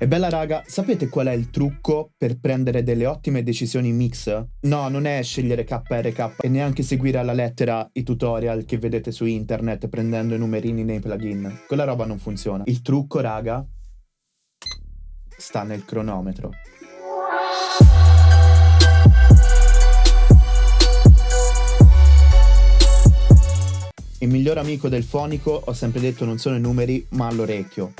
E bella raga, sapete qual è il trucco per prendere delle ottime decisioni mix? No, non è scegliere KRK e neanche seguire alla lettera i tutorial che vedete su internet prendendo i numerini nei plugin. Quella roba non funziona. Il trucco, raga, sta nel cronometro. Il miglior amico del fonico, ho sempre detto, non sono i numeri, ma l'orecchio.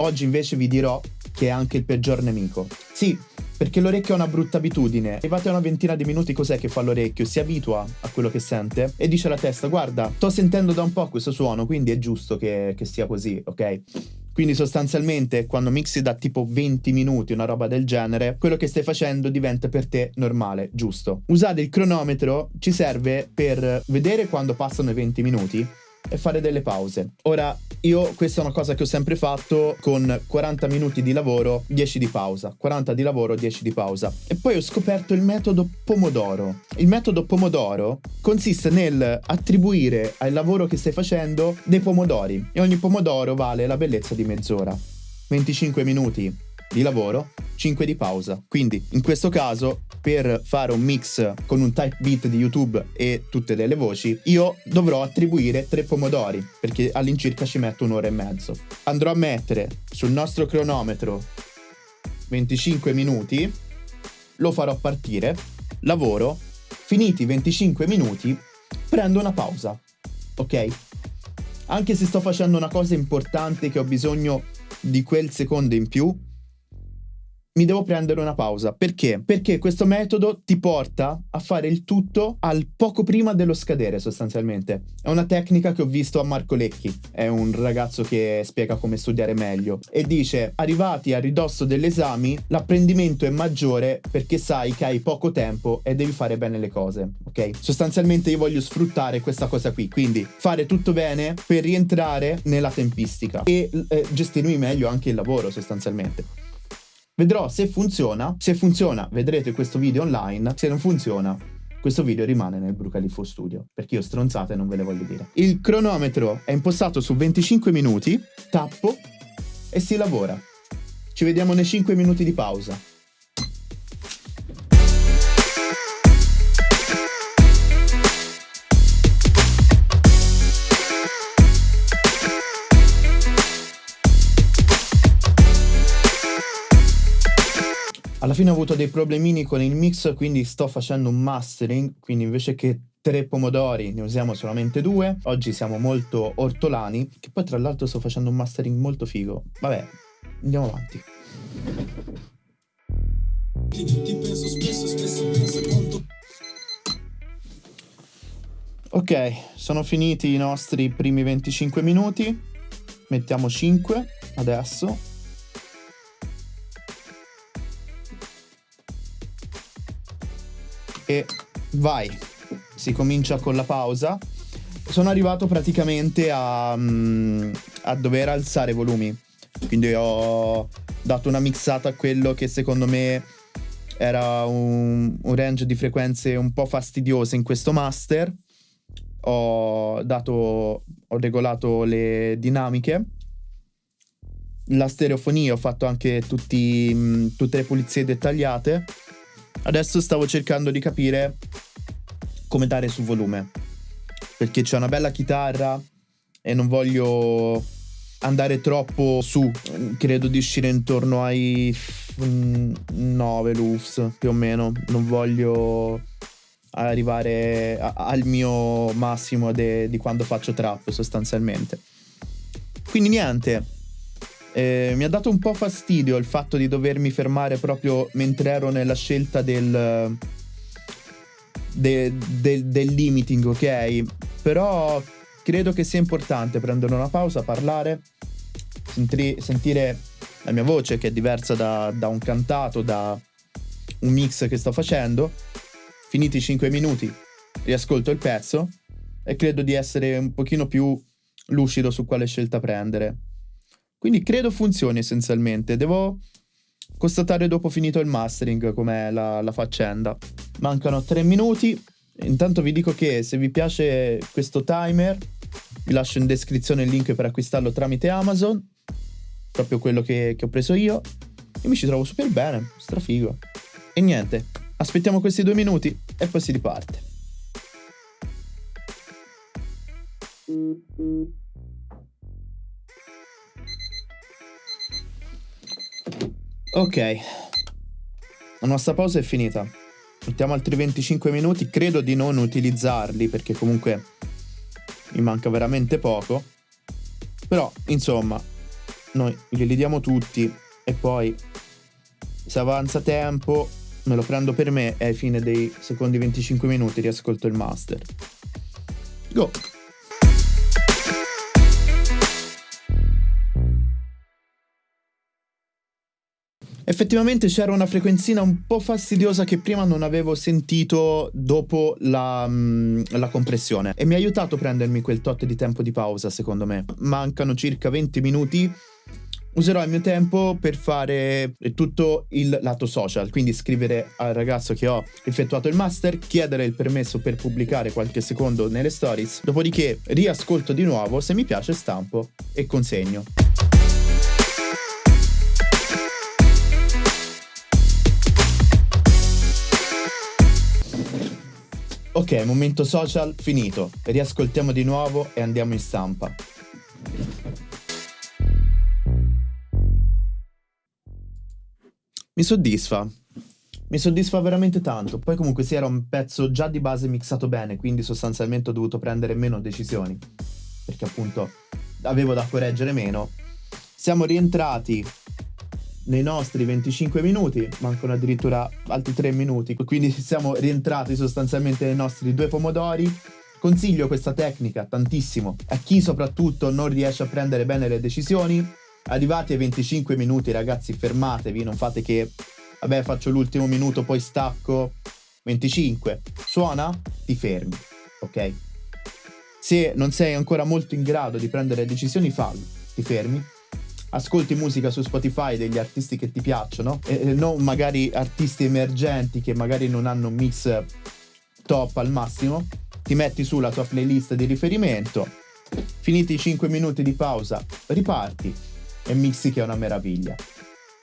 Oggi invece vi dirò che è anche il peggior nemico. Sì, perché l'orecchio ha una brutta abitudine. Arrivate a una ventina di minuti, cos'è che fa l'orecchio? Si abitua a quello che sente e dice alla testa: Guarda, sto sentendo da un po' questo suono, quindi è giusto che, che sia così, ok? Quindi sostanzialmente quando mixi da tipo 20 minuti, una roba del genere, quello che stai facendo diventa per te normale, giusto. Usare il cronometro ci serve per vedere quando passano i 20 minuti e fare delle pause. Ora, io questa è una cosa che ho sempre fatto con 40 minuti di lavoro, 10 di pausa, 40 di lavoro, 10 di pausa. E poi ho scoperto il metodo Pomodoro. Il metodo Pomodoro consiste nel attribuire al lavoro che stai facendo dei pomodori e ogni pomodoro vale la bellezza di mezz'ora. 25 minuti di lavoro, 5 di pausa. Quindi in questo caso per fare un mix con un type beat di YouTube e tutte delle voci, io dovrò attribuire 3 pomodori perché all'incirca ci metto un'ora e mezzo. Andrò a mettere sul nostro cronometro 25 minuti, lo farò partire, lavoro, finiti i 25 minuti, prendo una pausa. Ok? Anche se sto facendo una cosa importante che ho bisogno di quel secondo in più, mi devo prendere una pausa. Perché? Perché questo metodo ti porta a fare il tutto al poco prima dello scadere, sostanzialmente. È una tecnica che ho visto a Marco Lecchi, è un ragazzo che spiega come studiare meglio. E dice, arrivati a ridosso degli esami, l'apprendimento è maggiore perché sai che hai poco tempo e devi fare bene le cose, ok? Sostanzialmente io voglio sfruttare questa cosa qui, quindi fare tutto bene per rientrare nella tempistica e eh, gestirmi meglio anche il lavoro, sostanzialmente. Vedrò se funziona, se funziona vedrete questo video online, se non funziona questo video rimane nel Brucalifo Studio, perché io stronzate non ve le voglio dire. Il cronometro è impostato su 25 minuti, tappo e si lavora. Ci vediamo nei 5 minuti di pausa. Fine ho avuto dei problemini con il mix, quindi sto facendo un mastering, quindi invece che tre pomodori ne usiamo solamente due. Oggi siamo molto ortolani, che poi tra l'altro sto facendo un mastering molto figo. Vabbè, andiamo avanti. Ok, sono finiti i nostri primi 25 minuti. Mettiamo 5 adesso. E vai. Si comincia con la pausa. Sono arrivato praticamente a, mm, a dover alzare i volumi. Quindi ho dato una mixata a quello che secondo me era un, un range di frequenze un po' fastidiose in questo master. Ho dato, ho regolato le dinamiche la stereofonia, ho fatto anche tutti, mm, tutte le pulizie dettagliate Adesso stavo cercando di capire come dare su volume. Perché c'è una bella chitarra e non voglio andare troppo su. Credo di uscire intorno ai 9 loops più o meno. Non voglio arrivare al mio massimo de, di quando faccio trap sostanzialmente. Quindi niente, eh, mi ha dato un po' fastidio il fatto di dovermi fermare proprio mentre ero nella scelta del, de, de, del limiting, ok? Però credo che sia importante prendere una pausa, parlare, sentire, sentire la mia voce che è diversa da, da, un cantato, da un mix che sto facendo. Finiti i 5 minuti, riascolto il pezzo e credo di essere un pochino più lucido su quale scelta prendere. Quindi credo funzioni essenzialmente. Devo constatare dopo finito il mastering com'è la, la faccenda. Mancano 3 minuti. Intanto vi dico che se vi piace questo timer, vi lascio in descrizione il link per acquistarlo tramite Amazon. proprio quello che, che ho preso io. E mi ci trovo super bene, strafigo. E niente, aspettiamo questi due minuti e poi si riparte. Ok, la nostra pausa è finita. Mettiamo altri 25 minuti, credo di non utilizzarli perché comunque mi manca veramente poco. Però, insomma, noi glieli diamo tutti e poi se avanza tempo me lo prendo per me e ai fine dei secondi 25 minuti riascolto il master. Go! Effettivamente c'era una frequenzina un po' fastidiosa che prima non avevo sentito dopo la, mm, la, compressione e mi ha aiutato a prendermi quel tot di tempo di pausa secondo me. Mancano circa 20 minuti. Userò il mio tempo per fare tutto il lato social, quindi scrivere al ragazzo che ho effettuato il master, chiedere il permesso per pubblicare qualche secondo nelle stories, dopodiché riascolto di nuovo, se mi piace stampo e consegno. Ok, momento social finito. Riascoltiamo di nuovo e andiamo in stampa. Mi soddisfa. Mi soddisfa veramente tanto. Poi comunque sì, era un pezzo già di base mixato bene, quindi sostanzialmente ho dovuto prendere meno decisioni. Perché appunto avevo da correggere meno. Siamo rientrati nei nostri 25 minuti, mancano addirittura altri 3 minuti, quindi siamo rientrati sostanzialmente nei nostri due pomodori. Consiglio questa tecnica tantissimo a chi soprattutto non riesce a prendere bene le decisioni. Arrivati ai 25 minuti, ragazzi, fermatevi, non fate che vabbè, faccio l'ultimo minuto, poi stacco. 25. Suona, ti fermi, ok? Se non sei ancora molto in grado di prendere decisioni, fallo. Ti fermi, ascolti musica su Spotify degli artisti che ti piacciono e non magari artisti emergenti che magari non hanno un mix top al massimo, ti metti sulla tua playlist di riferimento, finiti i 5 minuti di pausa, riparti e mixi che è una meraviglia.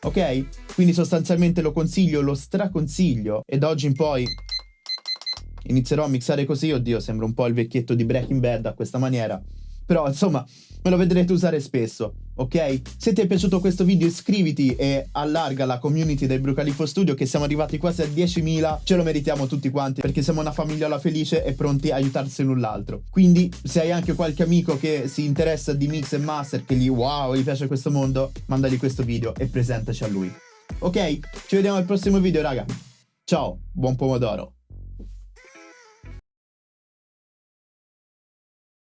Ok? Quindi sostanzialmente lo consiglio, lo straconsiglio e da oggi in poi inizierò a mixare così, oddio, sembra un po' il vecchietto di Breaking Bad a questa maniera. Però insomma, me lo vedrete usare spesso, ok? Se ti è piaciuto questo video iscriviti e allarga la community del Brucalifo Studio che siamo arrivati quasi a 10.000, ce lo meritiamo tutti quanti perché siamo una famigliola felice e pronti a aiutarsi l'un l'altro. Quindi se hai anche qualche amico che si interessa di mix e master, che gli wow, gli piace questo mondo, mandagli questo video e presentaci a lui. Ok? Ci vediamo al prossimo video raga. Ciao, buon pomodoro.